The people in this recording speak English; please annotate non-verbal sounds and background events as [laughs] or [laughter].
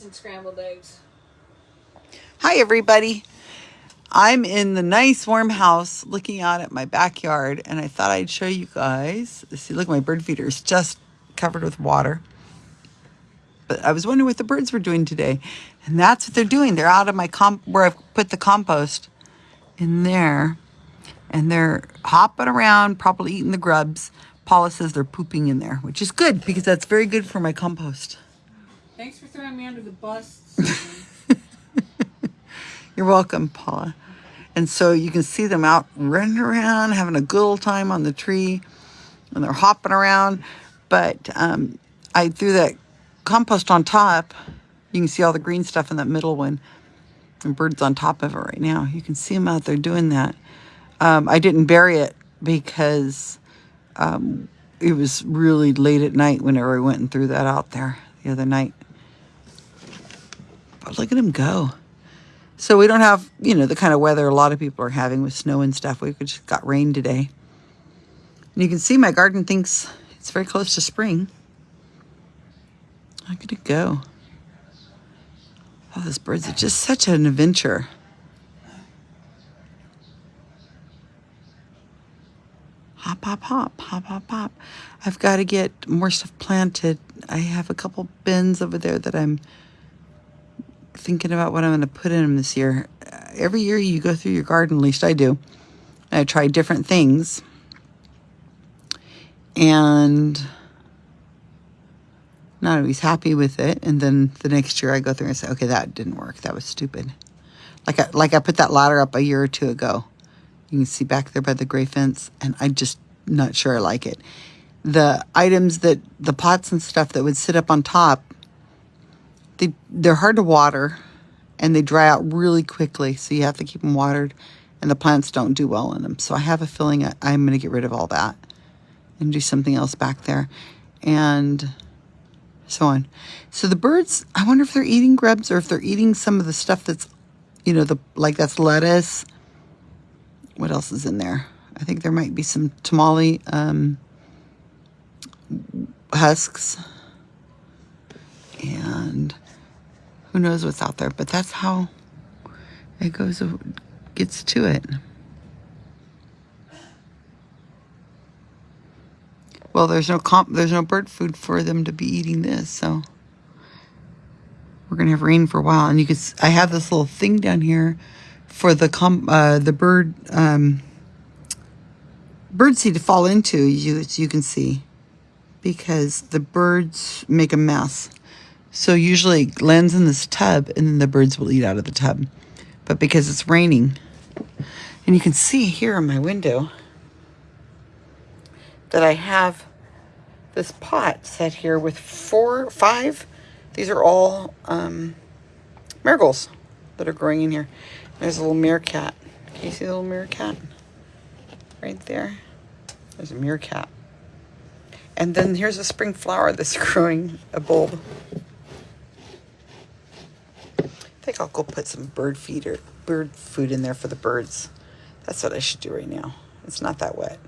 and scrambled eggs. Hi, everybody. I'm in the nice warm house looking out at my backyard, and I thought I'd show you guys. See, look, my bird feeder is just covered with water. But I was wondering what the birds were doing today, and that's what they're doing. They're out of my comp where I've put the compost in there, and they're hopping around, probably eating the grubs. Paula says they're pooping in there, which is good because that's very good for my compost. Thanks for throwing me under the bus. [laughs] You're welcome, Paula. And so you can see them out running around, having a good old time on the tree, and they're hopping around. But um, I threw that compost on top. You can see all the green stuff in that middle one. And birds on top of it right now. You can see them out there doing that. Um, I didn't bury it because um, it was really late at night whenever I went and threw that out there the other night. But look at him go. So we don't have, you know, the kind of weather a lot of people are having with snow and stuff. We just got rain today. And you can see my garden thinks it's very close to spring. Look at it go. Oh, those birds are just such an adventure. Hop, hop, hop, hop, hop, hop. I've got to get more stuff planted. I have a couple bins over there that I'm thinking about what I'm going to put in them this year. Uh, every year you go through your garden, at least I do. I try different things. And not always happy with it. And then the next year I go through and say, okay, that didn't work. That was stupid. Like I, like I put that ladder up a year or two ago. You can see back there by the gray fence. And I'm just not sure I like it. The items that, the pots and stuff that would sit up on top they they're hard to water and they dry out really quickly so you have to keep them watered and the plants don't do well in them so i have a feeling i'm going to get rid of all that and do something else back there and so on. So the birds i wonder if they're eating grubs or if they're eating some of the stuff that's you know the like that's lettuce. What else is in there? I think there might be some tamale um, husks and who knows what's out there, but that's how it goes, gets to it. Well, there's no comp, there's no bird food for them to be eating this, so we're gonna have rain for a while. And you can, I have this little thing down here for the com, uh, the bird, um, bird seed to fall into. You, you can see because the birds make a mess. So usually it lands in this tub and then the birds will eat out of the tub. But because it's raining, and you can see here in my window that I have this pot set here with four, five. These are all um, marigolds that are growing in here. There's a little meerkat. Can you see the little meerkat? Right there. There's a meerkat. And then here's a spring flower that's [laughs] growing a bulb I'll go put some bird feeder, bird food in there for the birds. That's what I should do right now. It's not that wet.